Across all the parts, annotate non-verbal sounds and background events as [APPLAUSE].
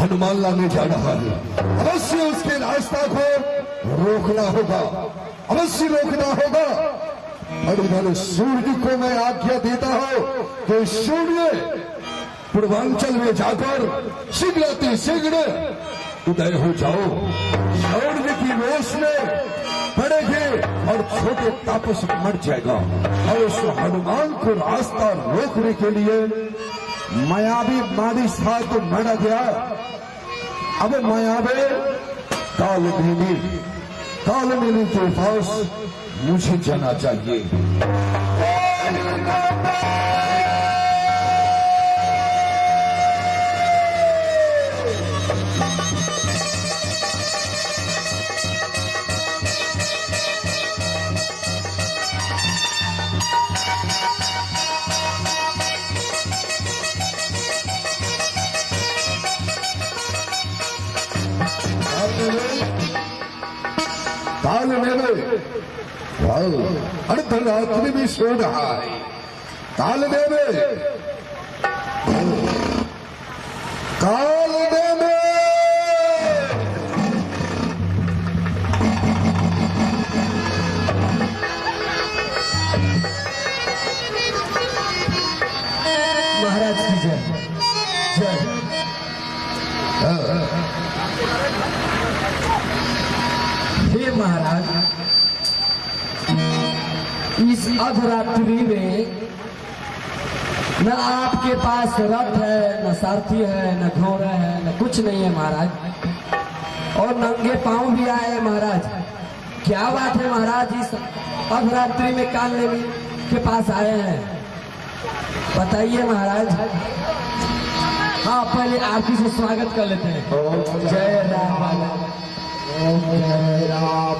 हनुमान लाने जा रहा है अवश्य उसके रास्ता को रोकना होगा। अवश्य रोकना होगा। और इधर सूर्य को मैं आज्ञा देता हूँ कि सूर्य पूर्वांचल में जाकर शीघ्र शीघ्र उदय हो जाओ। सूर्य की रोश में पड़ेगी और छोटे तापस मर जाएगा। और उस हनुमान को रास्ता रोकने के लिए मायावी मादी था तो मर गया। अब मायावे काल देवी काल देवी के पास मुझे जाना चाहिए। वाह अर्धरात्रि भी सो रहा है काल देवे काल अधरात्रि में न आपके पास रथ है न सारथी है न घोड़ा है न कुछ नहीं है महाराज। और नंगे पाँव भी आए हैं महाराज। क्या बात है महाराज इस अधरात्रि में काल देवी के पास आए हैं। बताइए महाराज। हाँ पहले आरती से स्वागत कर लेते हैं। जय राम। जय हमको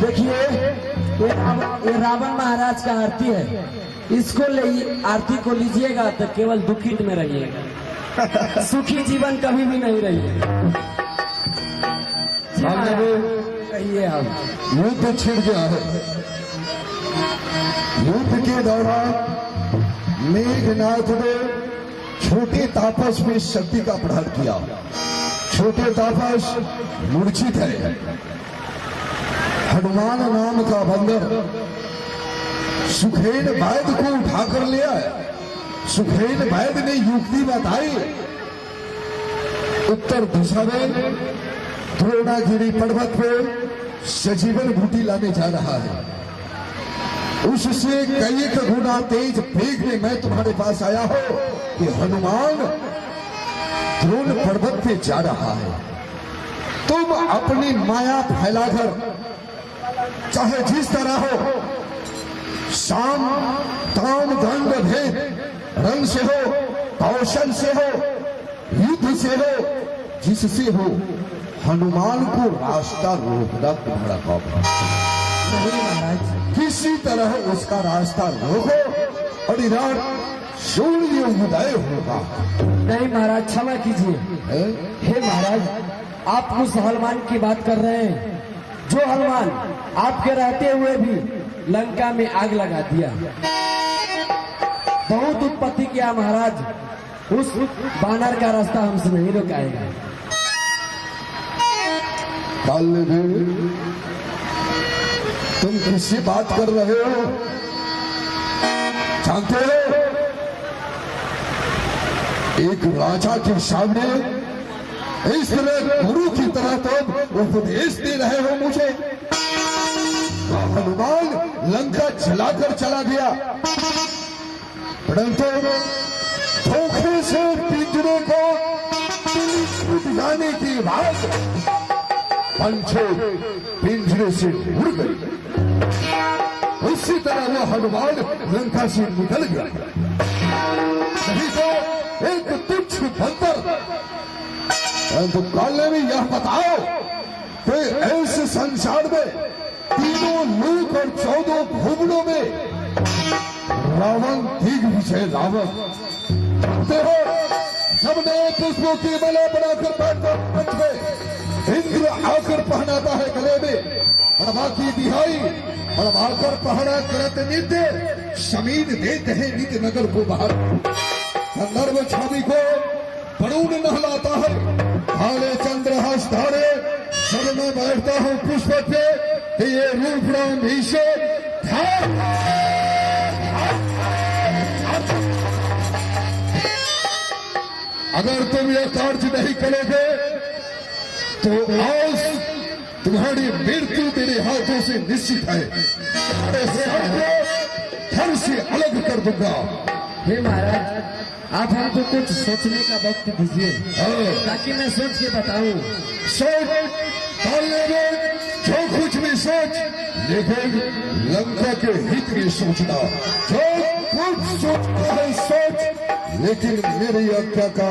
देखिए ये ये रावण महाराज का आरती है। इसको ले आरती को लीजिएगा तो केवल दुखित में रहिएगा। सुखी जीवन कभी भी नहीं रहिएगा जी महाराज, कहिए आप। युद्ध छिड़ गया है। युद्ध के दौरान मेघनाथ ने छोटे तापस में शक्ति का प्रहार किया। छोटे तापस मूर्छित है। हनुमान नाम का बंदर सुखेन वैद को उठाकर ले आए। सुखेन वैद ने युक्ति बताई। उत्तर दिशा में द्रोणागिरी पर्वत पे सजीवन बूटी लाने जा रहा है। उससे कई गुना तेज वेग में मैं तुम्हारे पास आया हो कि हनुमान द्रोण पर्वत पे जा रहा है। तुम अपनी माया फैलाकर चाहे जिस तरह हो शाम ताम दंड भेद रंग से हो कौशल से हो युद्ध से हो जिससे हो हनुमान को रास्ता रोकना तुम्हारा काम नहीं महाराज। किसी तरह उसका रास्ता रोको और इधर सूर्य उदय होगा। नहीं महाराज क्षमा कीजिए। हे महाराज आप उस हनुमान की बात कर रहे हैं। जो हनुमान आपके रहते हुए भी लंका में आग लगा दिया। बहुत उत्पत्ति किया महाराज। उस बानर का रास्ता हमसे नहीं रुकाएगा। काल भी तुम किससे बात कर रहे हो? जानते हो? एक राजा के सामने इस तरह गुरु की तरह तुम उपदेश दे रहे हो मुझे। हनुमान लंका जलाकर चला गया। परंतु धोखे से पिंजरे को जाने के बाद पंछी पिंजरे से उड़ गई। उसी तरह वो हनुमान लंका से निकल गया। तो एक तुच्छ बंदर, परंतु काले में यह बताओ कि ऐसे संसार में तीनों लोक और चौदह भुवनों में रावण दिग्विजय रावण। देखो, सबने पुष्पों की माला बनाकर बैठकर इंद्र आकर पहनाता है गले में। और की दिहाई और आकर पहना करत नित्य शमीन देते हैं नित्य नगर को बाहर। संदर्भ छवि को वरुण नहलाता है। काले चंद्र हस्तारे सर में बैठता हूँ पुष्प कि ये रूप राम ध्यान अगर तुम ये कार्य नहीं करोगे तो आज तुम्हारी मृत्यु मेरे हाथों से निश्चित है। धन से अलग कर दूँगा। हे महाराज आप हमको कुछ सोचने का वक्त दीजिए। ताकि मैं सोच के बताऊँ। सोच जो कुछ भी सोच लेकिन लंका के हित में सोचना। जो कुछ सोचना है सोच लेकिन मेरी आज्ञा का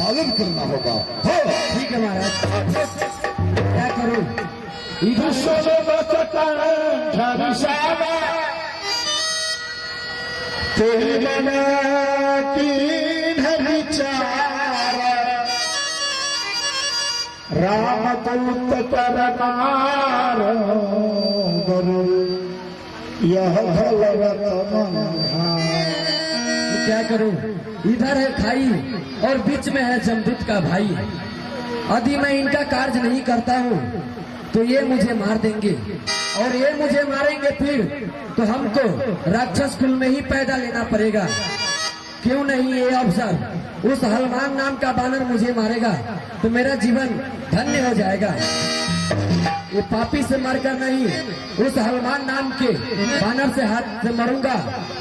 पालन करना होगा। हाँ। ठीक है महाराज। क्या करूँ? इधर राम दूत करनार यह भलवत क्या करूँ? इधर है खाई और बीच में है जमदूत का भाई। यदि मैं इनका कार्य नहीं करता हूँ तो ये मुझे मार देंगे। और ये मुझे मारेंगे फिर तो हमको राक्षस कुल में ही पैदा लेना पड़ेगा। क्यों नहीं ये अवसर? उस हनुमान नाम का बानर मुझे मारेगा तो मेरा जीवन धन्य हो जाएगा। ये पापी से मरकर नहीं उस हनुमान नाम के बानर से हाथ से मरूँगा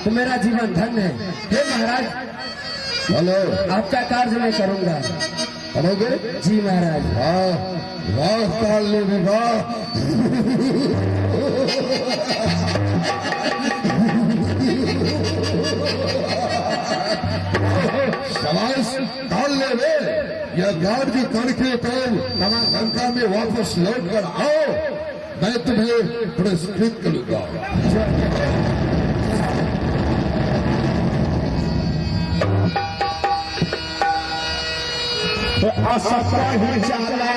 तो मेरा जीवन धन्य है। हे महाराज हेलो। आपका कार्य मैं करूँगा? करोगे? जी महाराज। वाह वाह काले में [LAUGHS] वाह शाबाश काले में यह कार्य करके तो लंका में वापस लौट कर आओ, मैं तुम्हें पुरस्कृत करूँगा। असत ही जाला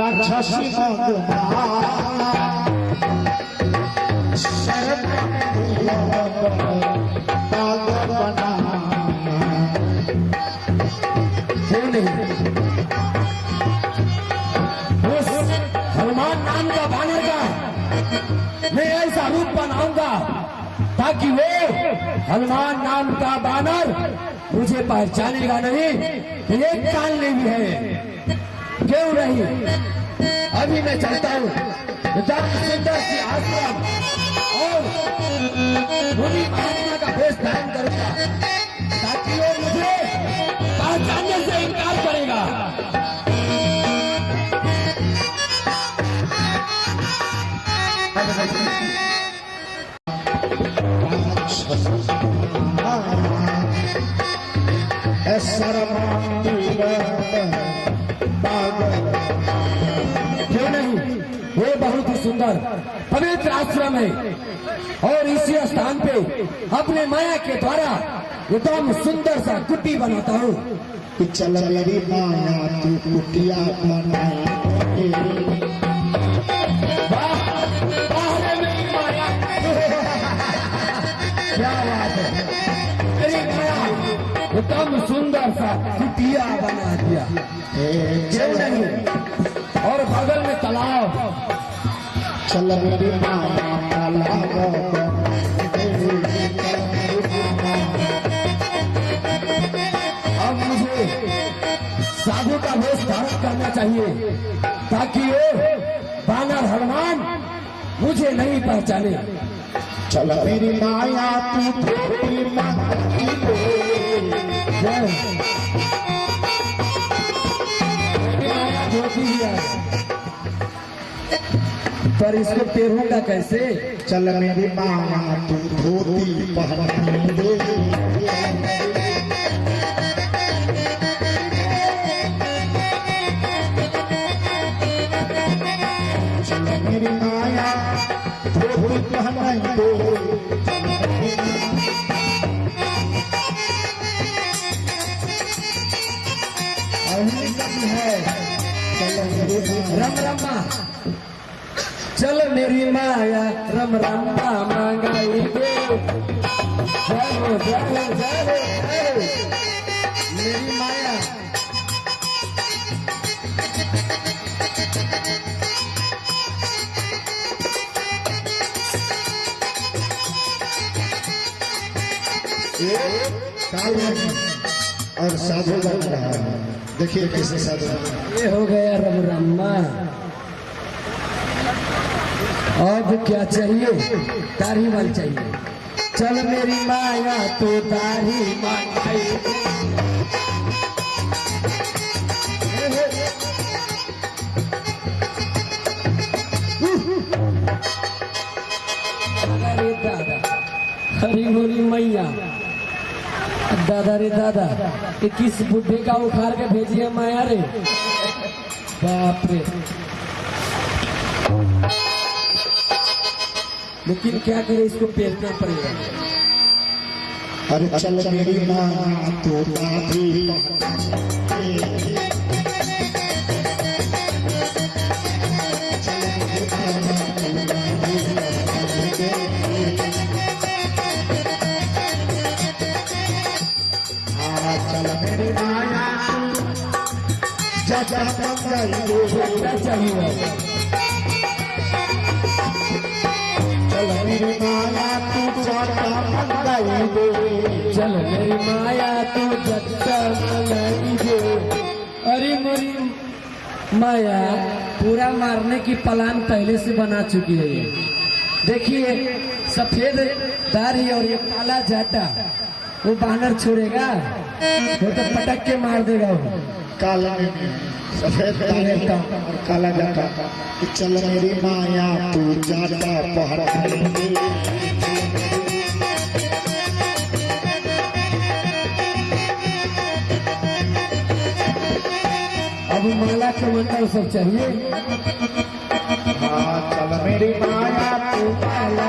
राक्षसी का ताकि वो हनुमान नाम का बानर, मुझे पहचानेगा नहीं कि एक काल में भी है। क्यों नहीं? अभी मैं चलता हूँ। धर्म सुंदर की आश्रम मुनि महात्मा का वेश धारण करूँगा। ताकि वो मुझे पहचानने से इनकार करेगा। क्यों नहीं? ये बहुत ही सुंदर आश्रम है। और इसी स्थान पे अपने माया के द्वारा एकदम सुंदर सा कुटी बनाता हूँ। चल मेरी माया तू कुटिया बना है। एकदम सुंदर सा कुटिया बना दिया। नहीं और बगल में तालाब। चल। मेरी माया तालाब अब मुझे साधु का वेश धारण करना चाहिए ताकि वो बानर हनुमान मुझे नहीं पहचाने। चल मेरी माया तू थोड़ी माया जय धोती है पर इसको पेरूँगा कैसे चल मेरी तू धोती माया दे है रम रमा चल मेरी माया रम रम्मा मंगाई दे मेरी माया। और साधु बन रहा है। देखिए कैसे साधु ये हो गया रम रम्मा। अब क्या चाहिए? तारी माल चाहिए। चल मेरी माया तो तारी मांगाई दे। अरे दादा, हरी बोली मैया। दादा रे दादा किस बुढ़े का उखाड़ के भेजिए माया रे? बाप रे। लेकिन क्या करे इसको पेलना पड़ेगा? अरे चल मेरी माया तो मेरी माया जा जा मंगाई चल मेरी माया, तू अरे मेरी, माया, पूरा मारने की प्लान पहले से बना चुकी है देखिए, सफ़ेद दाढ़ी और ये काला जाटा। वो बानर छोड़ेगा। वो तो पटक के मार देगा वो। काला सफ़ेद दाढ़ी और काला जाता चल मेरी माया तू जाता पहर अब माला के मंडल सब चाहिए। हाँ चल मेरी माया तू काला।